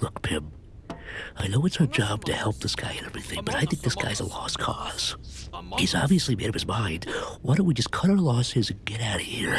Look, Pim, I know it's our job to help this guy and everything, but I think this guy's a lost cause. He's obviously made up his mind. Why don't we just cut our losses and get out of here?